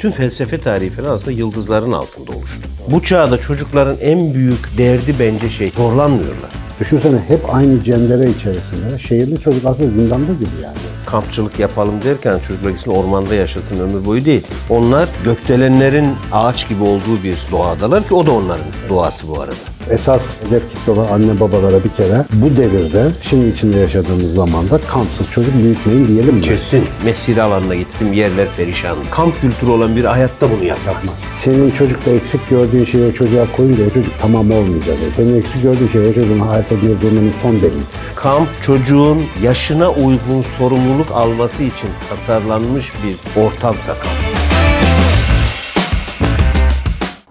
bütün felsefe tarihi falan aslında yıldızların altında oluştu. Bu çağda çocukların en büyük derdi bence şey, zorlanmıyorlar. Düşünsene hep aynı cendere içerisinde. Şehirli çocuk aslında zindanda gibi yani. Kampçılık yapalım derken çocuklar gitsin ormanda yaşasın ömür boyu değil. Onlar gökdelenlerin ağaç gibi olduğu bir doğadalar ki o da onların doğası bu arada. Esas hedef kitle olan anne babalara bir kere bu devirde, şimdi içinde yaşadığımız zamanda kampsız çocuk büyütmeyin diyelim mi? Kesin. Mesire alanına gittim yerler perişan. Kamp kültürü olan bir hayatta bunu yapmaz. Senin çocukta eksik gördüğün şeyi o çocuğa koyunca o çocuk tamam olmayacak. Senin eksik gördüğün şey o çocuğun hayatta girdiğinin son delili. Kamp çocuğun yaşına uygun sorumluluk alması için tasarlanmış bir ortamsa kamp.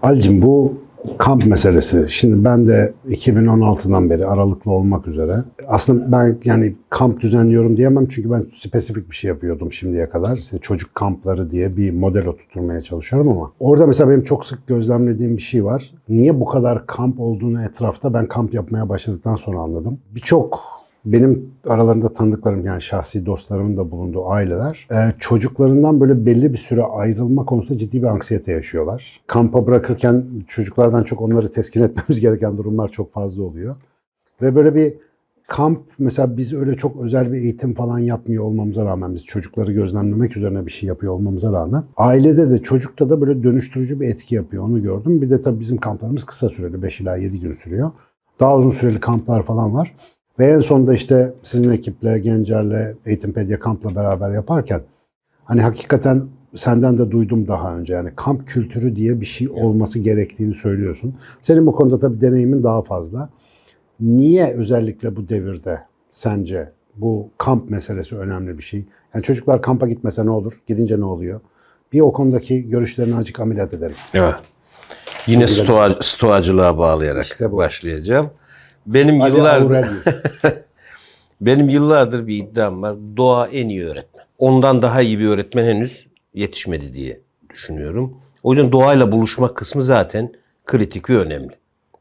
Halicim bu kamp meselesi. Şimdi ben de 2016'dan beri aralıklı olmak üzere. Aslında ben yani kamp düzenliyorum diyemem çünkü ben spesifik bir şey yapıyordum şimdiye kadar. İşte çocuk kampları diye bir model oturtmaya çalışıyorum ama orada mesela benim çok sık gözlemlediğim bir şey var. Niye bu kadar kamp olduğunu etrafta ben kamp yapmaya başladıktan sonra anladım. Birçok benim aralarında tanıdıklarım yani şahsi dostlarımın da bulunduğu aileler e, çocuklarından böyle belli bir süre ayrılma konusunda ciddi bir anksiyete yaşıyorlar. Kampa bırakırken çocuklardan çok onları teskin etmemiz gereken durumlar çok fazla oluyor. Ve böyle bir kamp mesela biz öyle çok özel bir eğitim falan yapmıyor olmamıza rağmen biz çocukları gözlemlemek üzerine bir şey yapıyor olmamıza rağmen ailede de çocukta da böyle dönüştürücü bir etki yapıyor onu gördüm. Bir de tabii bizim kamplarımız kısa süreli 5 ila 7 gün sürüyor. Daha uzun süreli kamplar falan var. Ve en sonunda işte sizin ekiple, Gencer'le, Eğitimpedia Kamp'la beraber yaparken hani hakikaten senden de duydum daha önce yani kamp kültürü diye bir şey olması gerektiğini söylüyorsun. Senin bu konuda tabii deneyimin daha fazla. Niye özellikle bu devirde sence bu kamp meselesi önemli bir şey? Yani çocuklar kampa gitmese ne olur? Gidince ne oluyor? Bir o konudaki görüşlerini azıcık ameliyat edelim. Evet. Yine stoğa, stoğacılığa bağlayarak İşte bu. başlayacağım. Benim Hadi yıllardır benim yıllardır bir iddiam var. Doğa en iyi öğretmen. Ondan daha iyi bir öğretmen henüz yetişmedi diye düşünüyorum. O yüzden doğayla buluşmak kısmı zaten kritik ve önemli.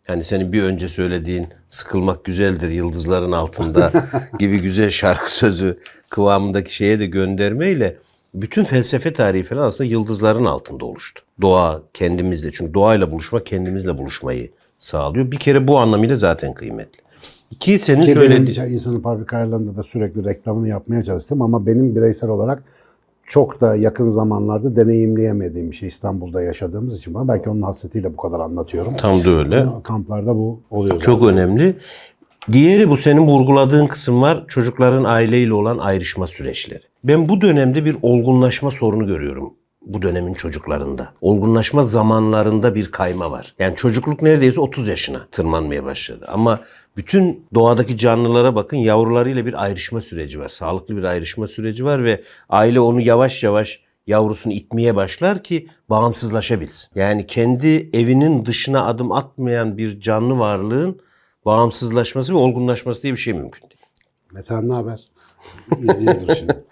Yani senin bir önce söylediğin sıkılmak güzeldir yıldızların altında gibi güzel şarkı sözü kıvamındaki şeye de göndermeyle bütün felsefe tarihi falan aslında yıldızların altında oluştu. Doğa kendimizle çünkü doğayla buluşmak kendimizle buluşmayı sağlıyor. Bir kere bu anlamıyla zaten kıymetli. İki senin Ki söylediğin benim insanın fabrika ayarlarında da sürekli reklamını yapmaya çalıştım ama benim bireysel olarak çok da yakın zamanlarda deneyimleyemediğim bir şey İstanbul'da yaşadığımız için. Ama belki onun hasretiyle bu kadar anlatıyorum. tam da öyle. Kamplarda bu oluyor. Çok zaten. önemli. Diğeri bu senin vurguladığın kısım var. Çocukların aileyle olan ayrışma süreçleri. Ben bu dönemde bir olgunlaşma sorunu görüyorum bu dönemin çocuklarında. Olgunlaşma zamanlarında bir kayma var. Yani çocukluk neredeyse 30 yaşına tırmanmaya başladı. Ama bütün doğadaki canlılara bakın yavrularıyla bir ayrışma süreci var. Sağlıklı bir ayrışma süreci var ve aile onu yavaş yavaş yavrusunu itmeye başlar ki bağımsızlaşabilsin. Yani kendi evinin dışına adım atmayan bir canlı varlığın bağımsızlaşması ve olgunlaşması diye bir şey mümkün değil. Metehan ne haber? İzliyordur şimdi.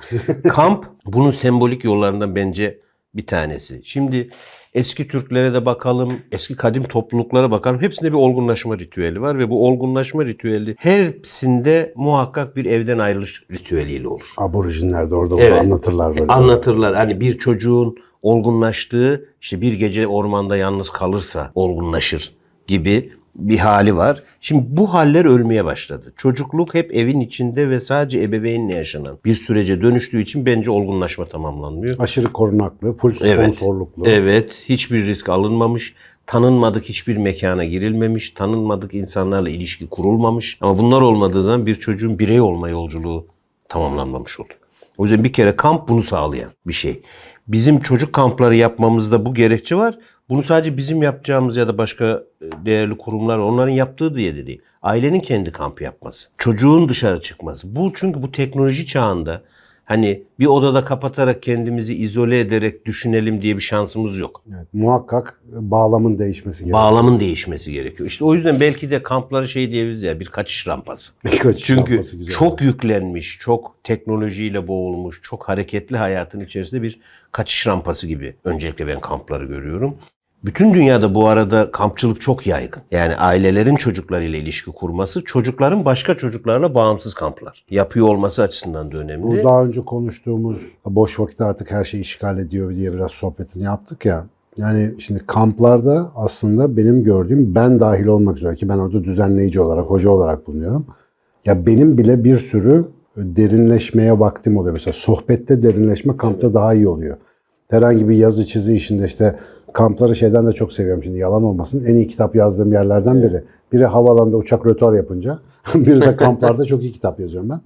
Kamp bunun sembolik yollarından bence bir tanesi. Şimdi eski Türklere de bakalım, eski kadim topluluklara bakalım. Hepsinde bir olgunlaşma ritüeli var ve bu olgunlaşma ritüeli hepsinde muhakkak bir evden ayrılış ritüeliyle olur. Aborjinler de orada Evet. anlatırlar böyle. Anlatırlar. Hani bir çocuğun olgunlaştığı, işte bir gece ormanda yalnız kalırsa olgunlaşır gibi bir hali var. Şimdi bu haller ölmeye başladı. Çocukluk hep evin içinde ve sadece ebeveynle yaşanan bir sürece dönüştüğü için bence olgunlaşma tamamlanmıyor. Aşırı korunaklı, full Evet. sponsorluklu. Evet, hiçbir risk alınmamış, tanınmadık hiçbir mekana girilmemiş, tanınmadık insanlarla ilişki kurulmamış. Ama bunlar olmadığı zaman bir çocuğun birey olma yolculuğu tamamlanmamış oluyor. O yüzden bir kere kamp bunu sağlayan bir şey. Bizim çocuk kampları yapmamızda bu gerekçe var. Bunu sadece bizim yapacağımız ya da başka e, değerli kurumlar onların yaptığı diye de değil. Ailenin kendi kamp yapması. Çocuğun dışarı çıkması. Bu çünkü bu teknoloji çağında hani bir odada kapatarak kendimizi izole ederek düşünelim diye bir şansımız yok. Evet, muhakkak bağlamın değişmesi gerekiyor. Bağlamın değişmesi gerekiyor. İşte o yüzden belki de kampları şey diyebiliriz ya bir kaçış rampası. Kaçış Çünkü yapması güzel. çok yüklenmiş, çok teknolojiyle boğulmuş, çok hareketli hayatın içerisinde bir kaçış rampası gibi öncelikle ben kampları görüyorum. Bütün dünyada bu arada kampçılık çok yaygın. Yani ailelerin çocuklarıyla ilişki kurması, çocukların başka çocuklarla bağımsız kamplar yapıyor olması açısından da önemli. Bu daha önce konuştuğumuz boş vakit artık her şeyi işgal ediyor diye biraz sohbetini yaptık ya. Yani şimdi kamplarda aslında benim gördüğüm ben dahil olmak üzere ki ben orada düzenleyici olarak, hoca olarak bulunuyorum. Ya benim bile bir sürü derinleşmeye vaktim oluyor. Mesela sohbette derinleşme kampta daha iyi oluyor. Herhangi bir yazı çizi işinde işte kampları şeyden de çok seviyorum şimdi yalan olmasın. En iyi kitap yazdığım yerlerden biri. Biri havalanda uçak rötar yapınca, biri de kamplarda çok iyi kitap yazıyorum ben.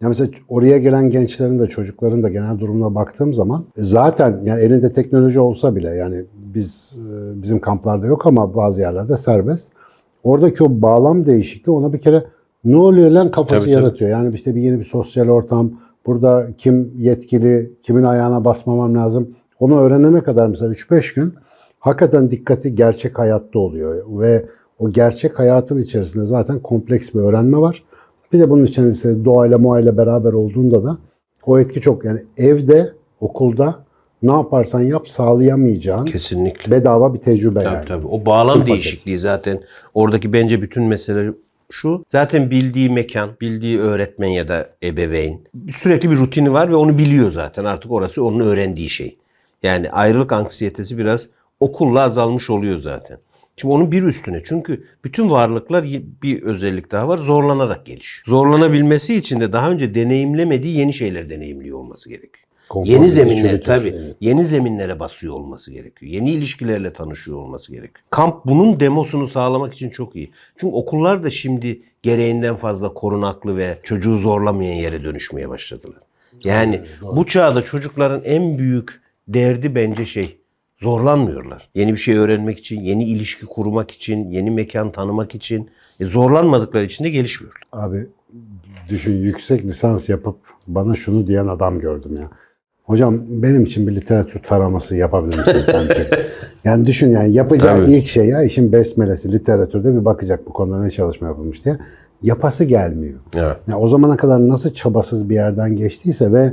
Ya mesela oraya gelen gençlerin de çocukların da genel durumuna baktığım zaman e, zaten yani elinde teknoloji olsa bile yani biz e, bizim kamplarda yok ama bazı yerlerde serbest. Oradaki o bağlam değişikliği ona bir kere ne oluyor lan kafası Tabii, tabii. yaratıyor. Yani işte bir yeni bir sosyal ortam. Burada kim yetkili, kimin ayağına basmamam lazım. Onu öğrenene kadar mesela 3-5 gün hakikaten dikkati gerçek hayatta oluyor. Ve o gerçek hayatın içerisinde zaten kompleks bir öğrenme var. Bir de bunun içerisinde doğayla muayla beraber olduğunda da o etki çok. Yani evde, okulda ne yaparsan yap sağlayamayacağın Kesinlikle. bedava bir tecrübe Tabii yani. tabii. O bağlam paket. değişikliği zaten oradaki bence bütün mesele şu. Zaten bildiği mekan, bildiği öğretmen ya da ebeveyn sürekli bir rutini var ve onu biliyor zaten. Artık orası onun öğrendiği şey. Yani ayrılık anksiyetesi biraz okulla azalmış oluyor zaten. Şimdi onun bir üstüne çünkü bütün varlıklar bir özellik daha var zorlanarak gelişiyor. Zorlanabilmesi için de daha önce deneyimlemediği yeni şeyler deneyimliyor olması gerekiyor. Konfor Yeni bizi zeminler çürütür. tabii. Evet. Yeni zeminlere basıyor olması gerekiyor. Yeni ilişkilerle tanışıyor olması gerekiyor. Kamp bunun demosunu sağlamak için çok iyi. Çünkü okullar da şimdi gereğinden fazla korunaklı ve çocuğu zorlamayan yere dönüşmeye başladılar. Yani bu çağda çocukların en büyük derdi bence şey zorlanmıyorlar. Yeni bir şey öğrenmek için, yeni ilişki kurmak için, yeni mekan tanımak için e, zorlanmadıkları için de gelişmiyorlar. Abi düşün yüksek lisans yapıp bana şunu diyen adam gördüm ya. Hocam benim için bir literatür taraması yapabilir misiniz? yani düşün yani yapacağı Tabii. ilk şey ya işin besmelesi literatürde bir bakacak bu konuda ne çalışma yapılmış diye. Yapası gelmiyor. Evet. Yani o zamana kadar nasıl çabasız bir yerden geçtiyse ve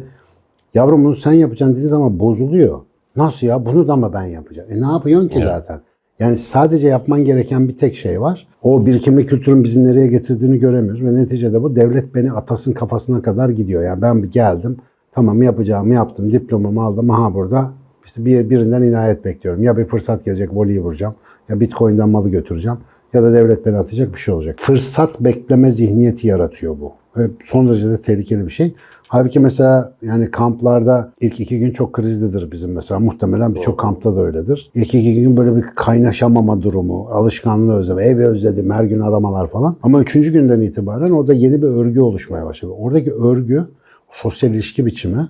yavrum bunu sen yapacaksın dediği zaman bozuluyor. Nasıl ya bunu da mı ben yapacağım? E ne yapıyorsun ki zaten? Yani sadece yapman gereken bir tek şey var. O birikimli kültürün bizi nereye getirdiğini göremiyoruz ve neticede bu devlet beni atasın kafasına kadar gidiyor. Yani ben bir geldim, tamam yapacağımı yaptım, diplomamı aldım, aha burada işte bir birinden inayet bekliyorum. Ya bir fırsat gelecek, voleyi vuracağım, ya bitcoin'den malı götüreceğim ya da devlet beni atacak bir şey olacak. Fırsat bekleme zihniyeti yaratıyor bu. Ve son derece de tehlikeli bir şey. Halbuki mesela yani kamplarda ilk iki gün çok krizlidir bizim mesela. Muhtemelen birçok kampta da öyledir. İlk iki gün böyle bir kaynaşamama durumu, alışkanlığı özleme, evi özledim, her gün aramalar falan. Ama üçüncü günden itibaren orada yeni bir örgü oluşmaya başladı. Oradaki örgü, sosyal ilişki biçimi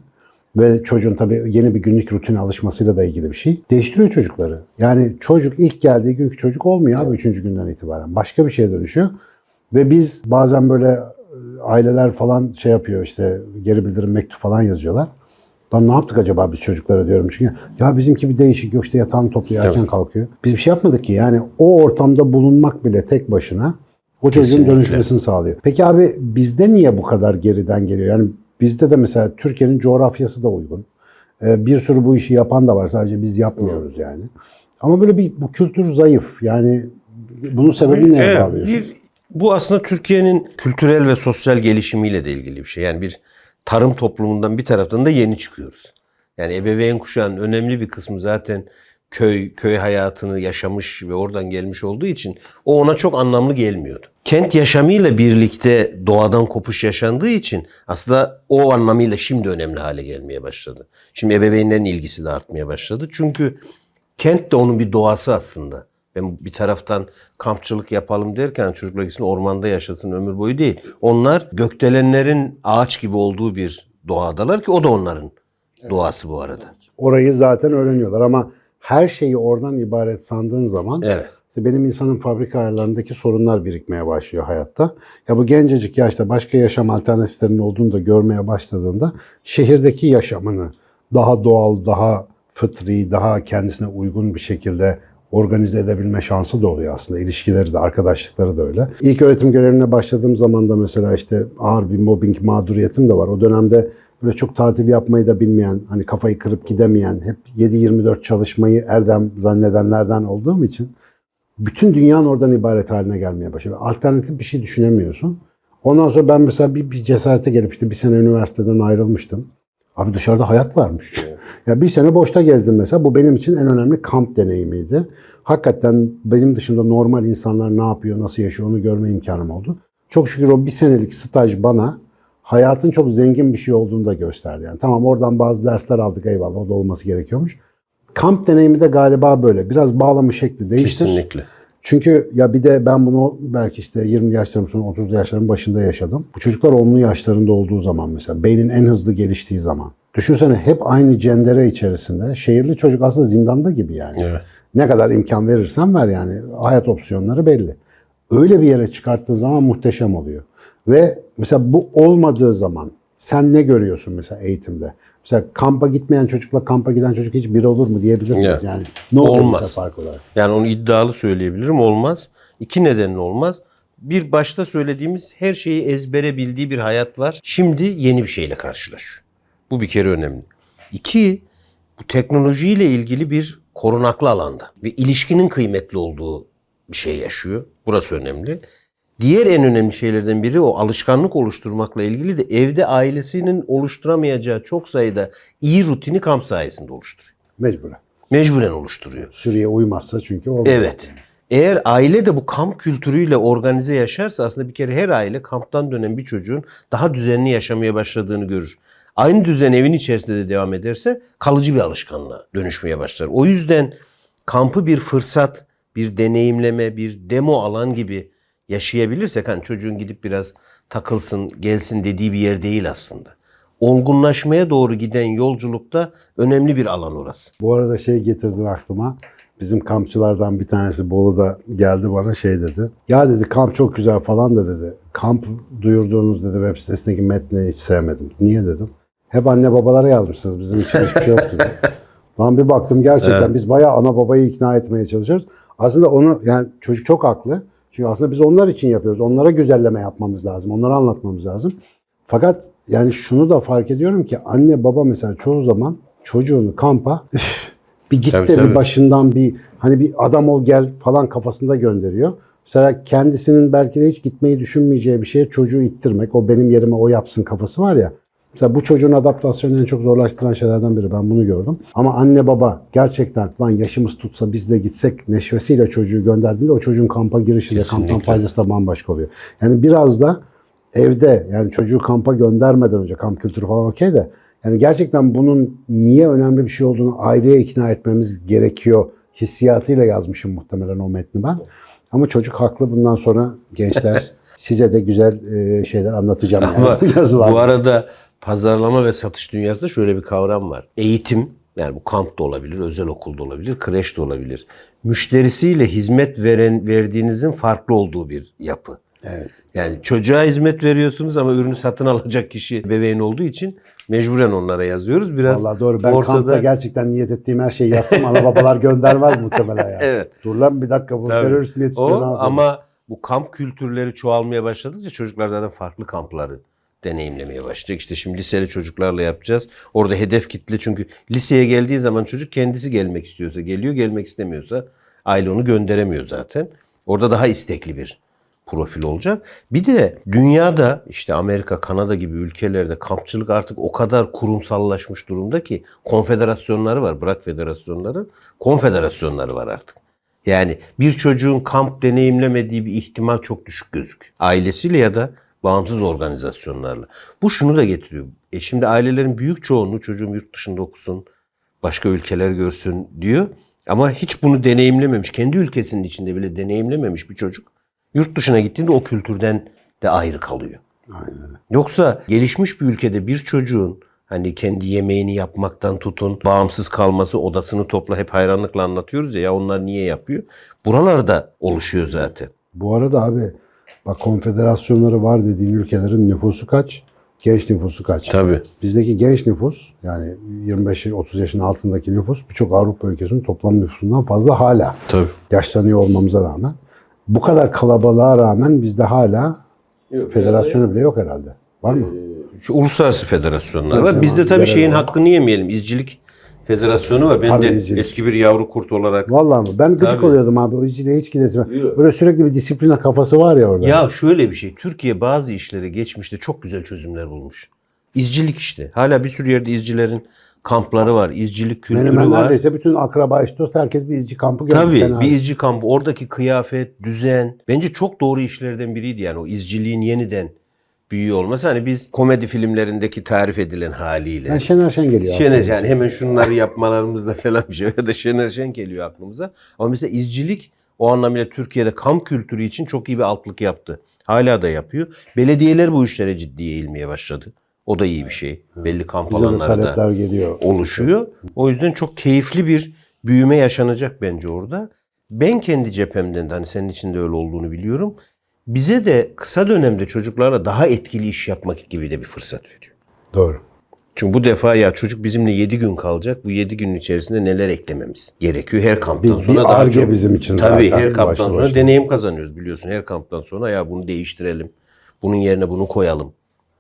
ve çocuğun tabii yeni bir günlük rutine alışmasıyla da ilgili bir şey. Değiştiriyor çocukları. Yani çocuk ilk geldiği günkü çocuk olmuyor abi üçüncü günden itibaren. Başka bir şeye dönüşüyor. Ve biz bazen böyle aileler falan şey yapıyor işte geri bildirim mektup falan yazıyorlar. Lan ne yaptık acaba biz çocuklara diyorum çünkü ya bizimki bir değişik yok işte yatağını topluyor erken kalkıyor. Biz bir şey yapmadık ki yani o ortamda bulunmak bile tek başına o çocuğun Kesinlikle. dönüşmesini sağlıyor. Peki abi bizde niye bu kadar geriden geliyor? Yani bizde de mesela Türkiye'nin coğrafyası da uygun. Ee, bir sürü bu işi yapan da var sadece biz yapmıyoruz yani. Ama böyle bir bu kültür zayıf. Yani bunun sebebini neye Evet, bir, bu aslında Türkiye'nin kültürel ve sosyal gelişimiyle de ilgili bir şey. Yani bir tarım toplumundan bir taraftan da yeni çıkıyoruz. Yani ebeveyn kuşağının önemli bir kısmı zaten köy köy hayatını yaşamış ve oradan gelmiş olduğu için o ona çok anlamlı gelmiyordu. Kent yaşamıyla birlikte doğadan kopuş yaşandığı için aslında o anlamıyla şimdi önemli hale gelmeye başladı. Şimdi ebeveynlerin ilgisi de artmaya başladı. Çünkü kent de onun bir doğası aslında. Ben bir taraftan kampçılık yapalım derken çocuklar gitsin ormanda yaşasın ömür boyu değil. Onlar gökdelenlerin ağaç gibi olduğu bir doğadalar ki o da onların doğası bu arada. Orayı zaten öğreniyorlar ama her şeyi oradan ibaret sandığın zaman Evet. işte benim insanın fabrika ayarlarındaki sorunlar birikmeye başlıyor hayatta. Ya bu gencecik yaşta başka yaşam alternatiflerinin olduğunu da görmeye başladığında şehirdeki yaşamını daha doğal, daha fıtri, daha kendisine uygun bir şekilde organize edebilme şansı da oluyor aslında. İlişkileri de, arkadaşlıkları da öyle. İlk öğretim görevine başladığım zaman da mesela işte ağır bir mobbing mağduriyetim de var. O dönemde böyle çok tatil yapmayı da bilmeyen, hani kafayı kırıp gidemeyen, hep 7-24 çalışmayı erdem zannedenlerden olduğum için bütün dünyanın oradan ibaret haline gelmeye başladı. Alternatif bir şey düşünemiyorsun. Ondan sonra ben mesela bir, bir cesarete gelip işte bir sene üniversiteden ayrılmıştım. Abi dışarıda hayat varmış. Ya bir sene boşta gezdim mesela. Bu benim için en önemli kamp deneyimiydi. Hakikaten benim dışında normal insanlar ne yapıyor, nasıl yaşıyor onu görme imkanım oldu. Çok şükür o bir senelik staj bana hayatın çok zengin bir şey olduğunu da gösterdi. Yani tamam oradan bazı dersler aldık eyvallah o da olması gerekiyormuş. Kamp deneyimi de galiba böyle. Biraz bağlama şekli değiştir. Kesinlikle. Çünkü ya bir de ben bunu belki işte 20 yaşlarım sonra 30 yaşlarım başında yaşadım. Bu çocuklar 10'lu yaşlarında olduğu zaman mesela beynin en hızlı geliştiği zaman. Düşünsene hep aynı cendere içerisinde. Şehirli çocuk aslında zindanda gibi yani. Evet. Ne kadar imkan verirsen ver yani. Hayat opsiyonları belli. Öyle bir yere çıkarttığın zaman muhteşem oluyor. Ve mesela bu olmadığı zaman sen ne görüyorsun mesela eğitimde? Mesela kampa gitmeyen çocukla kampa giden çocuk hiç bir olur mu diyebilir miyiz? Evet. Yani ne olur Olmaz. mesela fark olarak? Yani onu iddialı söyleyebilirim. Olmaz. İki nedenle olmaz. Bir başta söylediğimiz her şeyi ezbere bildiği bir hayat var. Şimdi yeni bir şeyle karşılaşıyor. Bu bir kere önemli. İki, bu teknolojiyle ilgili bir korunaklı alanda ve ilişkinin kıymetli olduğu bir şey yaşıyor. Burası önemli. Diğer en önemli şeylerden biri o alışkanlık oluşturmakla ilgili de evde ailesinin oluşturamayacağı çok sayıda iyi rutini kamp sayesinde oluşturuyor. Mecburen. Mecburen oluşturuyor. Sürüye uymazsa çünkü olmaz. Evet. Eğer aile de bu kamp kültürüyle organize yaşarsa aslında bir kere her aile kamptan dönen bir çocuğun daha düzenli yaşamaya başladığını görür. Aynı düzen evin içerisinde de devam ederse kalıcı bir alışkanlığa dönüşmeye başlar. O yüzden kampı bir fırsat, bir deneyimleme, bir demo alan gibi yaşayabilirsek hani çocuğun gidip biraz takılsın, gelsin dediği bir yer değil aslında. Olgunlaşmaya doğru giden yolculukta önemli bir alan orası. Bu arada şey getirdin aklıma. Bizim kampçılardan bir tanesi Bolu'da geldi bana şey dedi. Ya dedi kamp çok güzel falan da dedi. Kamp duyurduğunuz dedi web sitesindeki metni hiç sevmedim. Niye dedim. Hep anne babalara yazmışsınız. Bizim için hiçbir şey yok dedi. Lan bir baktım gerçekten biz bayağı ana babayı ikna etmeye çalışıyoruz. Aslında onu yani çocuk çok haklı. Çünkü aslında biz onlar için yapıyoruz. Onlara güzelleme yapmamız lazım. Onlara anlatmamız lazım. Fakat yani şunu da fark ediyorum ki anne baba mesela çoğu zaman çocuğunu kampa "Üf, bir git Tabii, de tabii. bir başından bir hani bir adam ol gel falan kafasında gönderiyor. Mesela kendisinin belki de hiç gitmeyi düşünmeyeceği bir şeye çocuğu ittirmek, o benim yerime o yapsın kafası var ya. Mesela bu çocuğun adaptasyonunu en çok zorlaştıran şeylerden biri. Ben bunu gördüm. Ama anne baba gerçekten lan yaşımız tutsa biz de gitsek neşvesiyle çocuğu gönderdiğinde o çocuğun kampa girişi de kamptan faydası da bambaşka oluyor. Yani biraz da evde yani çocuğu kampa göndermeden önce kamp kültürü falan okey de yani gerçekten bunun niye önemli bir şey olduğunu aileye ikna etmemiz gerekiyor hissiyatıyla yazmışım muhtemelen o metni ben. Ama çocuk haklı bundan sonra gençler size de güzel şeyler anlatacağım yani Ama bu arada pazarlama ve satış dünyasında şöyle bir kavram var. Eğitim, yani bu kamp da olabilir, özel okulda olabilir, kreş de olabilir. Müşterisiyle hizmet veren verdiğinizin farklı olduğu bir yapı. Evet. Yani çocuğa hizmet veriyorsunuz ama ürünü satın alacak kişi bebeğin olduğu için mecburen onlara yazıyoruz. Biraz Vallahi doğru. Ben ortada- kampta gerçekten niyet ettiğim her şeyi yazsam ana babalar göndermez muhtemelen yani. Evet. Dur lan bir dakika bu Tabii. terörist mi yetiştiriyor ama bu kamp kültürleri çoğalmaya başladıkça çocuklar zaten farklı kampları deneyimlemeye başlayacak. İşte şimdi liseli çocuklarla yapacağız. Orada hedef kitle çünkü liseye geldiği zaman çocuk kendisi gelmek istiyorsa geliyor, gelmek istemiyorsa aile onu gönderemiyor zaten. Orada daha istekli bir profil olacak. Bir de dünyada işte Amerika, Kanada gibi ülkelerde kampçılık artık o kadar kurumsallaşmış durumda ki konfederasyonları var. Bırak federasyonları, konfederasyonları var artık. Yani bir çocuğun kamp deneyimlemediği bir ihtimal çok düşük gözüküyor. Ailesiyle ya da bağımsız organizasyonlarla. Bu şunu da getiriyor. E şimdi ailelerin büyük çoğunluğu çocuğum yurt dışında okusun, başka ülkeler görsün diyor. Ama hiç bunu deneyimlememiş, kendi ülkesinin içinde bile deneyimlememiş bir çocuk yurt dışına gittiğinde o kültürden de ayrı kalıyor. Aynen. Yoksa gelişmiş bir ülkede bir çocuğun hani kendi yemeğini yapmaktan tutun, bağımsız kalması, odasını topla hep hayranlıkla anlatıyoruz ya, ya onlar niye yapıyor? Buralarda oluşuyor zaten. Bu arada abi bak konfederasyonları var dediğin ülkelerin nüfusu kaç? Genç nüfusu kaç? Tabii. Bizdeki genç nüfus yani 25-30 yaşın altındaki nüfus birçok Avrupa ülkesinin toplam nüfusundan fazla hala. Tabii. Yaşlanıyor olmamıza rağmen. Bu kadar kalabalığa rağmen bizde hala federasyonu bile yok herhalde. Var mı? Şu uluslararası federasyonlar var. Bizde tabii şeyin var. hakkını yemeyelim. İzcilik Federasyonu var. Ben Tabii de izcilik. eski bir yavru kurt olarak. Vallahi mi? Ben gıcık Tabii. oluyordum abi. O içine hiç gidesim. Yok. Böyle sürekli bir disipline kafası var ya orada. Ya şöyle bir şey. Türkiye bazı işlere geçmişte çok güzel çözümler bulmuş. İzcilik işte. Hala bir sürü yerde izcilerin kampları var. İzcilik kültürü Benim ben var. neredeyse bütün akraba eş dost herkes bir izci kampı gördü. Tabii bir değil. izci kampı. Oradaki kıyafet, düzen. Bence çok doğru işlerden biriydi yani o izciliğin yeniden büyüyor olması. Hani biz komedi filmlerindeki tarif edilen haliyle. Yani Şener Şen geliyor. Şener yani hemen şunları yapmalarımızda falan bir şey ya da Şener Şen geliyor aklımıza. Ama mesela izcilik o anlamıyla Türkiye'de kamp kültürü için çok iyi bir altlık yaptı. Hala da yapıyor. Belediyeler bu işlere ciddiye eğilmeye başladı. O da iyi bir şey. Belli kamp Bize alanları da geliyor. oluşuyor. O yüzden çok keyifli bir büyüme yaşanacak bence orada. Ben kendi cephemden de hani senin için de öyle olduğunu biliyorum. Bize de kısa dönemde çocuklarla daha etkili iş yapmak gibi de bir fırsat veriyor. Doğru. Çünkü bu defa ya çocuk bizimle 7 gün kalacak. Bu 7 günün içerisinde neler eklememiz gerekiyor. Her kamptan Bir- sonra bir daha çok. bizim için Tabii zaten her kamptan sonra başına. deneyim kazanıyoruz biliyorsun. Her kamptan sonra ya bunu değiştirelim. Bunun yerine bunu koyalım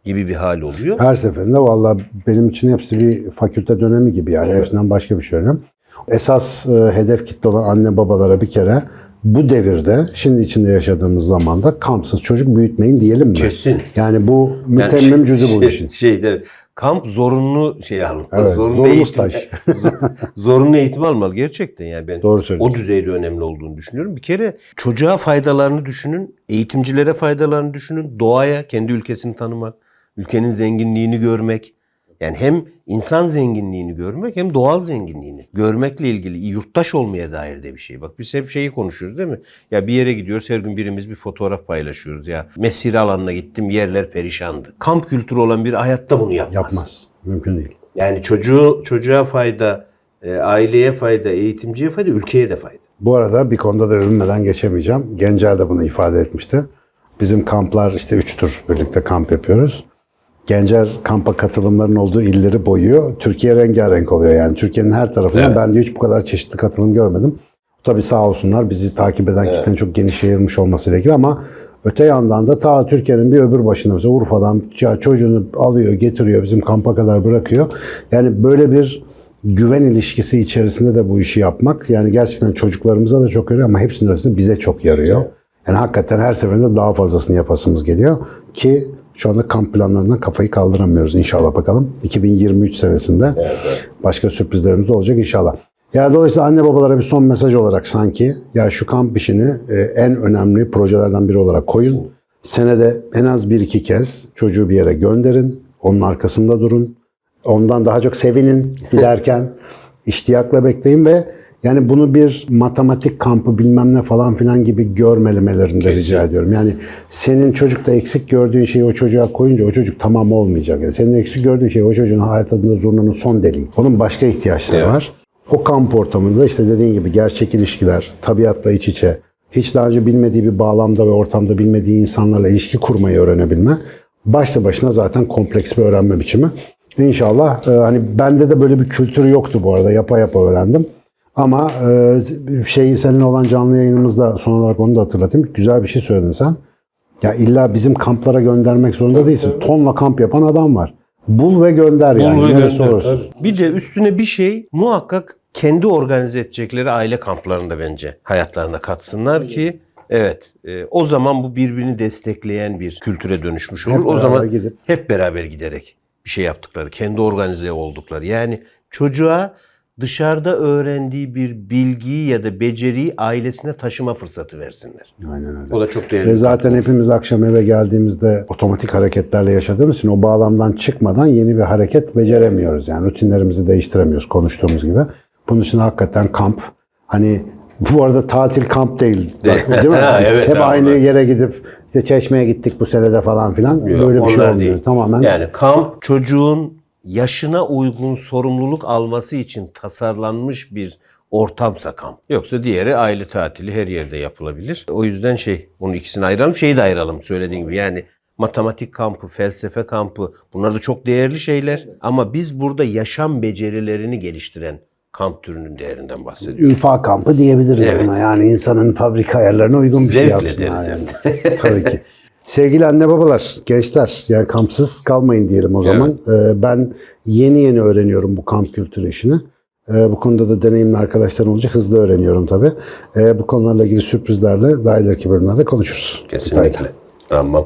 gibi bir hal oluyor. Her seferinde valla benim için hepsi bir fakülte dönemi gibi yani. Hepsinden başka bir şey önemli. Esas e, hedef kitle olan anne babalara bir kere bu devirde, şimdi içinde yaşadığımız zamanda kampsız çocuk büyütmeyin diyelim mi? Kesin. Yani bu Yani mütemmim cüzü bu şey- işin. Şeyde kamp zorunlu şey almalı. Evet, zorunlu eğitim- staj. zorunlu eğitim almalı gerçekten yani ben Doğru o söylüyorsun. düzeyde önemli olduğunu düşünüyorum. Bir kere çocuğa faydalarını düşünün, eğitimcilere faydalarını düşünün, doğaya, kendi ülkesini tanımak, ülkenin zenginliğini görmek. Yani hem insan zenginliğini görmek hem doğal zenginliğini görmekle ilgili yurttaş olmaya dair de bir şey. Bak biz hep şeyi konuşuyoruz değil mi? Ya bir yere gidiyoruz her gün birimiz bir fotoğraf paylaşıyoruz ya. Mesire alanına gittim yerler perişandı. Kamp kültürü olan bir hayatta bunu yapmaz. Yapmaz. Mümkün değil. Yani çocuğu çocuğa fayda, e, aileye fayda, eğitimciye fayda, ülkeye de fayda. Bu arada bir konuda da övünmeden geçemeyeceğim. Gencer de bunu ifade etmişti. Bizim kamplar işte üç tur birlikte kamp yapıyoruz. Gencer kampa katılımların olduğu illeri boyuyor. Türkiye rengarenk oluyor yani. Türkiye'nin her tarafından Evet. ben de hiç bu kadar çeşitli katılım görmedim. Tabii sağ olsunlar bizi takip eden kitlenin çok geniş yayılmış olması gerekiyor ama öte yandan da ta Türkiye'nin bir öbür başına mesela Urfa'dan çocuğunu alıyor getiriyor bizim kampa kadar bırakıyor. Yani böyle bir güven ilişkisi içerisinde de bu işi yapmak yani gerçekten çocuklarımıza da çok yarıyor ama hepsinin ötesinde bize çok yarıyor. Yani hakikaten her seferinde daha fazlasını yapasımız geliyor ki şu anda kamp planlarından kafayı kaldıramıyoruz inşallah bakalım. 2023 senesinde başka sürprizlerimiz de olacak inşallah. Yani dolayısıyla anne babalara bir son mesaj olarak sanki ya şu kamp işini e, en önemli projelerden biri olarak koyun. Senede en az bir iki kez çocuğu bir yere gönderin. Onun arkasında durun. Ondan daha çok sevinin giderken. iştiyakla bekleyin ve yani bunu bir matematik kampı bilmem ne falan filan gibi görmelemelerini de rica ediyorum. Yani senin çocukta eksik gördüğün şeyi o çocuğa koyunca o çocuk tamam olmayacak. Yani senin eksik gördüğün şey o çocuğun hayat adında zurnunun son deliği. Onun başka ihtiyaçları Evet. var. O kamp ortamında işte dediğin gibi gerçek ilişkiler, tabiatla iç içe, hiç daha önce bilmediği bir bağlamda ve ortamda bilmediği insanlarla ilişki kurmayı öğrenebilme başlı başına zaten kompleks bir öğrenme biçimi. İnşallah e, hani bende de böyle bir kültür yoktu bu arada yapa yapa öğrendim. Ama e, şey senin olan canlı yayınımızda son olarak onu da hatırlatayım. Güzel bir şey söyledin sen. Ya illa bizim kamplara göndermek zorunda değilsin. Tonla kamp yapan adam var. Bul ve gönder yani. Bul ve Neresi gönder, tabii. Bir de üstüne bir şey muhakkak kendi organize edecekleri aile kamplarında bence hayatlarına katsınlar ki evet e, o zaman bu birbirini destekleyen bir kültüre dönüşmüş olur. Hep o zaman gidip hep beraber giderek bir şey yaptıkları, kendi organize oldukları. Yani çocuğa dışarıda öğrendiği bir bilgiyi ya da beceriyi ailesine taşıma fırsatı versinler. Aynen öyle. O da çok değerli. Ve zaten hepimiz akşam eve geldiğimizde otomatik hareketlerle yaşadığımız için o bağlamdan çıkmadan yeni bir hareket beceremiyoruz. Yani rutinlerimizi değiştiremiyoruz konuştuğumuz gibi. Bunun için hakikaten kamp hani bu arada tatil kamp değil. Bak, değil mi? Ha, evet, Hep aynı yere gidip işte çeşmeye gittik bu senede falan filan. Yok, Böyle bir şey olmuyor. değil. Tamamen Yani kamp çocuğun yaşına uygun sorumluluk alması için tasarlanmış bir ortamsa kamp. Yoksa diğeri aile tatili her yerde yapılabilir. O yüzden şey bunu ikisini ayıralım. Şeyi de ayıralım söylediğim gibi. Yani matematik kampı, felsefe kampı bunlar da çok değerli şeyler. Ama biz burada yaşam becerilerini geliştiren kamp türünün değerinden bahsediyoruz. ülfa kampı diyebiliriz Evet. buna. Yani insanın fabrika ayarlarına uygun bir şey Zevkle yapsın. deriz yani. hem Tabii ki. Sevgili anne babalar, gençler yani kampsız kalmayın diyelim o zaman. Ee, ben yeni yeni öğreniyorum bu kamp kültürü işini. Ee, bu konuda da deneyimli arkadaşlarım olunca hızlı öğreniyorum tabii. Ee, bu konularla ilgili sürprizlerle daha ileriki bölümlerde konuşuruz. Kesinlikle. Detaylı. Tamam.